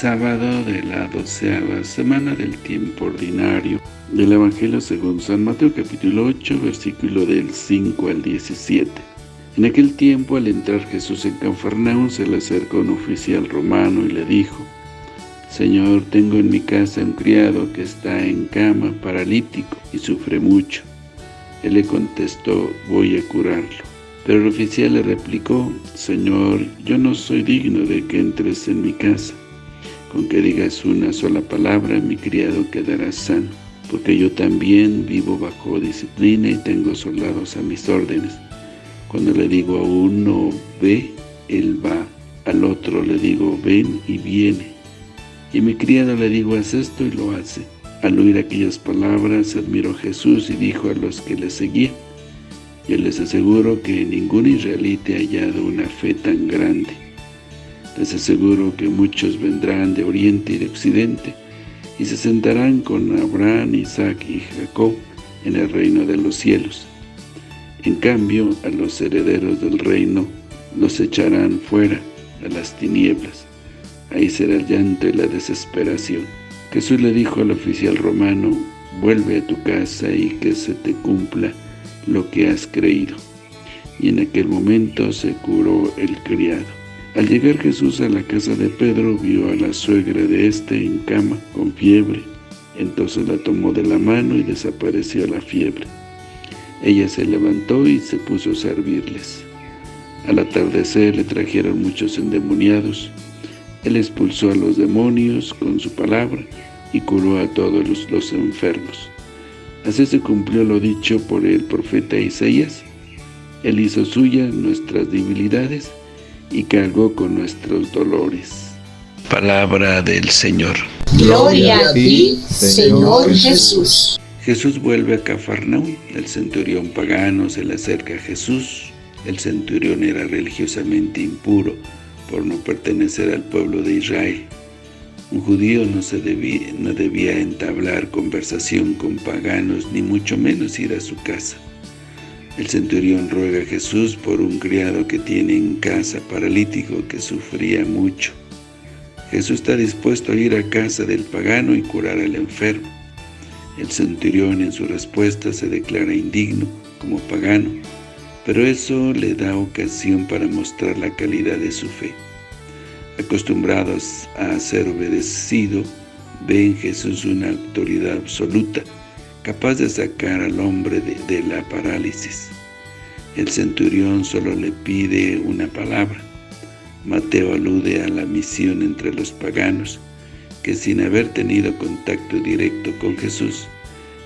sábado de la doceava semana del tiempo ordinario del Evangelio según San Mateo capítulo 8 versículo del 5 al 17. En aquel tiempo al entrar Jesús en Cafarnaún se le acercó un oficial romano y le dijo Señor, tengo en mi casa un criado que está en cama paralítico y sufre mucho. Él le contestó, voy a curarlo. Pero el oficial le replicó, Señor, yo no soy digno de que entres en mi casa. Con que digas una sola palabra, mi criado quedará sano, porque yo también vivo bajo disciplina y tengo soldados a mis órdenes. Cuando le digo a uno, ve, él va. Al otro le digo, ven y viene. Y mi criado le digo, haz esto y lo hace. Al oír aquellas palabras, admiró Jesús y dijo a los que le seguían, yo les aseguro que ningún israelita ha hallado una fe tan grande. Les aseguro que muchos vendrán de oriente y de occidente, y se sentarán con Abraham, Isaac y Jacob en el reino de los cielos. En cambio, a los herederos del reino los echarán fuera a las tinieblas. Ahí será el llanto y la desesperación. Jesús le dijo al oficial romano, vuelve a tu casa y que se te cumpla lo que has creído. Y en aquel momento se curó el criado. Al llegar Jesús a la casa de Pedro, vio a la suegra de éste en cama, con fiebre. Entonces la tomó de la mano y desapareció la fiebre. Ella se levantó y se puso a servirles. Al atardecer le trajeron muchos endemoniados. Él expulsó a los demonios con su palabra y curó a todos los, los enfermos. Así se cumplió lo dicho por el profeta Isaías. Él hizo suyas nuestras debilidades y cargó con nuestros dolores. Palabra del Señor. Gloria a ti, Señor Jesús. Jesús vuelve a Cafarnaúm. El centurión pagano se le acerca a Jesús. El centurión era religiosamente impuro por no pertenecer al pueblo de Israel. Un judío no, se debía, no debía entablar conversación con paganos, ni mucho menos ir a su casa. El centurión ruega a Jesús por un criado que tiene en casa paralítico que sufría mucho. Jesús está dispuesto a ir a casa del pagano y curar al enfermo. El centurión en su respuesta se declara indigno como pagano, pero eso le da ocasión para mostrar la calidad de su fe acostumbrados a ser obedecido, ve en Jesús una autoridad absoluta, capaz de sacar al hombre de, la parálisis. El centurión solo le pide una palabra. Mateo alude a la misión entre los paganos, que sin haber tenido contacto directo con Jesús,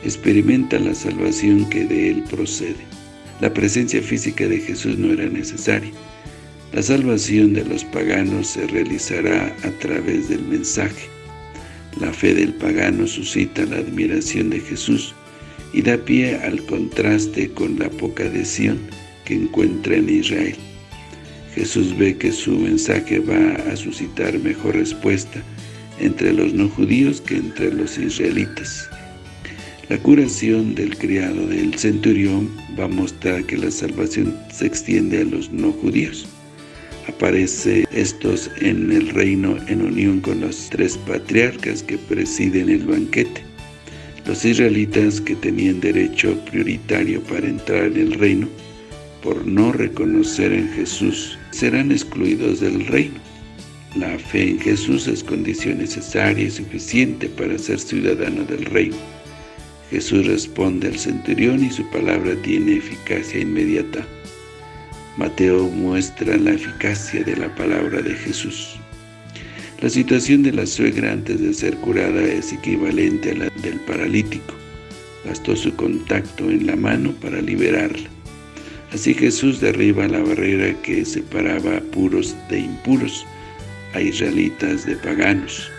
experimenta la salvación que de él procede. La presencia física de Jesús no era necesaria, la salvación de los paganos se realizará a través del mensaje. La fe del pagano suscita la admiración de Jesús y da pie al contraste con la poca adhesión que encuentra en Israel. Jesús ve que su mensaje va a suscitar mejor respuesta entre los no judíos que entre los israelitas. La curación del criado del centurión va a mostrar que la salvación se extiende a los no judíos aparece estos en el reino en unión con los tres patriarcas que presiden el banquete. Los israelitas que tenían derecho prioritario para entrar en el reino, por no reconocer en Jesús, serán excluidos del reino. La fe en Jesús es condición necesaria y suficiente para ser ciudadano del reino. Jesús responde al centurión y su palabra tiene eficacia inmediata. Mateo muestra la eficacia de la palabra de Jesús. La situación de la suegra antes de ser curada es equivalente a la del paralítico. Bastó su contacto en la mano para liberarla. Así Jesús derriba la barrera que separaba a puros de impuros, a israelitas de paganos.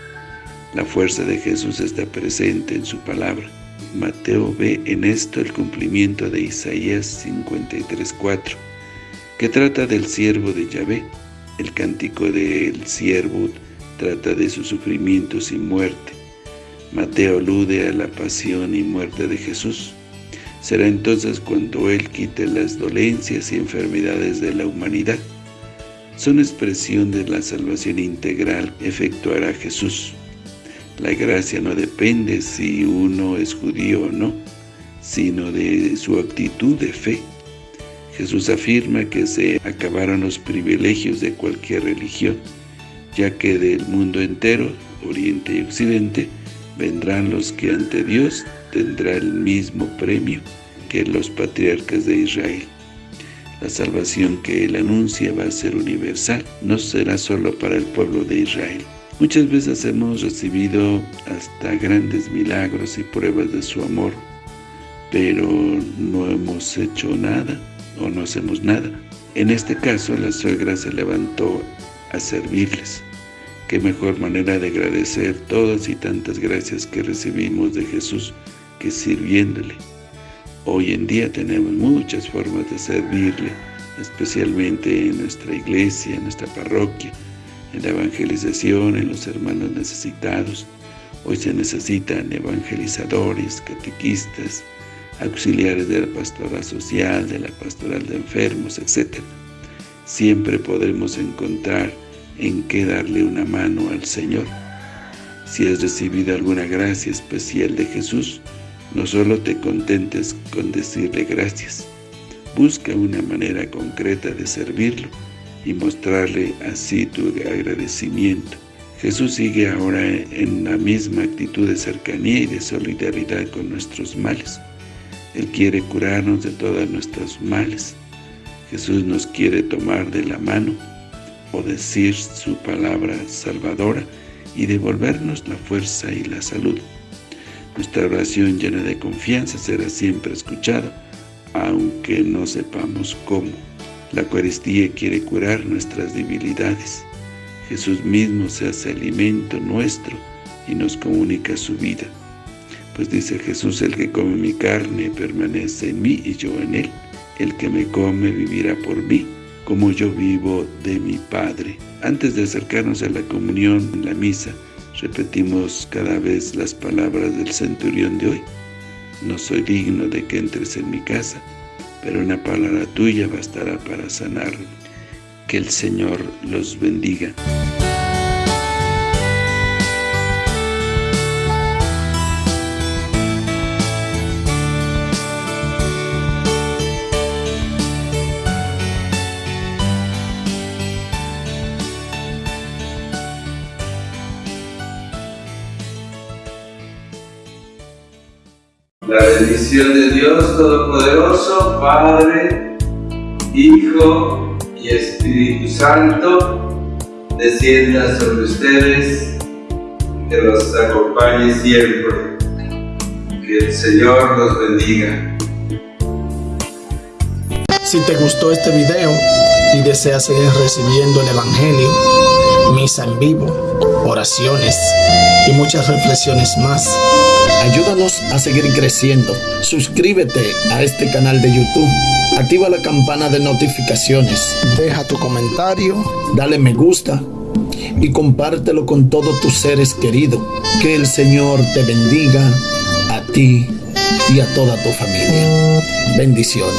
La fuerza de Jesús está presente en su palabra. Mateo ve en esto el cumplimiento de Isaías 53.4 que trata del siervo de Yahvé. El cántico del siervo trata de sus sufrimientos y muerte. Mateo alude a la pasión y muerte de Jesús. Será entonces cuando Él quite las dolencias y enfermedades de la humanidad. son expresión de la salvación integral efectuará Jesús. La gracia no depende si uno es judío o no, sino de su actitud de fe. Jesús afirma que se acabaron los privilegios de cualquier religión, ya que del mundo entero, Oriente y Occidente, vendrán los que ante Dios tendrá el mismo premio que los patriarcas de Israel. La salvación que Él anuncia va a ser universal, no será solo para el pueblo de Israel. Muchas veces hemos recibido hasta grandes milagros y pruebas de su amor, pero no hemos hecho nada o no hacemos nada. En este caso, la suegra se levantó a servirles. Qué mejor manera de agradecer todas y tantas gracias que recibimos de Jesús que sirviéndole. Hoy en día tenemos muchas formas de servirle, especialmente en nuestra iglesia, en nuestra parroquia, en la evangelización, en los hermanos necesitados. Hoy se necesitan evangelizadores, catequistas, auxiliares de la pastoral social, de la pastoral de enfermos, etc. Siempre podremos encontrar en qué darle una mano al Señor. Si has recibido alguna gracia especial de Jesús, no solo te contentes con decirle gracias, busca una manera concreta de servirlo y mostrarle así tu agradecimiento. Jesús sigue ahora en la misma actitud de cercanía y de solidaridad con nuestros males. Él quiere curarnos de todas nuestras males. Jesús nos quiere tomar de la mano o decir su palabra salvadora y devolvernos la fuerza y la salud. Nuestra oración llena de confianza será siempre escuchada, aunque no sepamos cómo. La Eucaristía quiere curar nuestras debilidades. Jesús mismo se hace alimento nuestro y nos comunica su vida. Pues dice Jesús, el que come mi carne permanece en mí y yo en él. El que me come vivirá por mí, como yo vivo de mi Padre. Antes de acercarnos a la comunión en la misa, repetimos cada vez las palabras del centurión de hoy. No soy digno de que entres en mi casa, pero una palabra tuya bastará para sanarme. Que el Señor los bendiga. La bendición de Dios Todopoderoso, Padre, Hijo y Espíritu Santo, descienda sobre ustedes, que los acompañe siempre. Que el Señor los bendiga. Si te gustó este video y deseas seguir recibiendo el Evangelio, misa en vivo, oraciones y muchas reflexiones más, Ayúdanos a seguir creciendo. Suscríbete a este canal de YouTube. Activa la campana de notificaciones. Deja tu comentario. Dale me gusta. Y compártelo con todos tus seres queridos. Que el Señor te bendiga a ti y a toda tu familia. Bendiciones.